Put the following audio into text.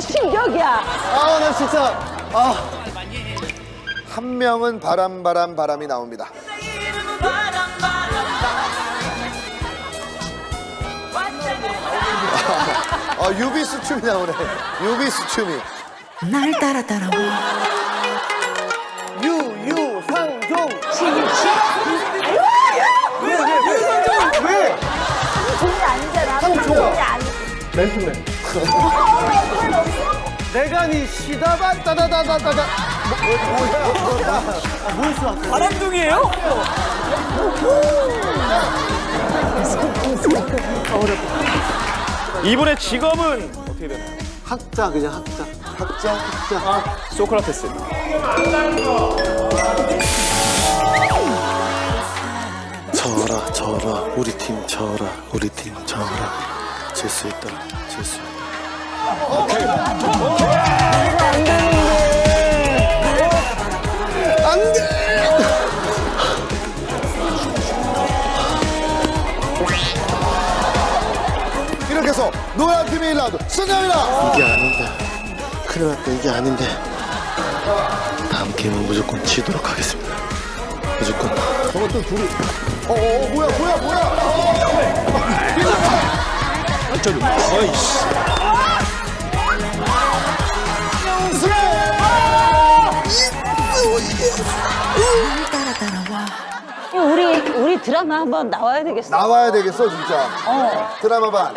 신격이야. 아, 나 진짜. 아. 한 명은 바람, 바람, 바람이 나옵니다. 아, 유비스 춤이 나오네. 유비스 춤이. 날 따라 따라와 유, 유, 상종. 종이 아니잖아. 상종. 종이 아니. 맨투맨. 내가 니 시다바 따다다다다다. 바람둥이에요? 이분의 직업은 어떻게 되나요? 학자, 그냥 학자. 학자, 학자. 소크라테스. 져라 져라 우리 팀 져라 우리 팀 져라 질 수 있다 질 수 있다! 이렇게 해서 노란 팀이 1라운드 승리합니다. 이게 아닌데. 큰일 났다. 이게 아닌데. 다음 게임은 무조건 지도록 하겠습니다. 무조건. 저것도 둘이. 어, 어, 어, 뭐야, 뭐야, 뭐야. 어이씨 날 따라 따라와 우리 우리 드라마 한번 나와야 되겠어. 나와야 되겠어, 진짜. 어. 드라마 반.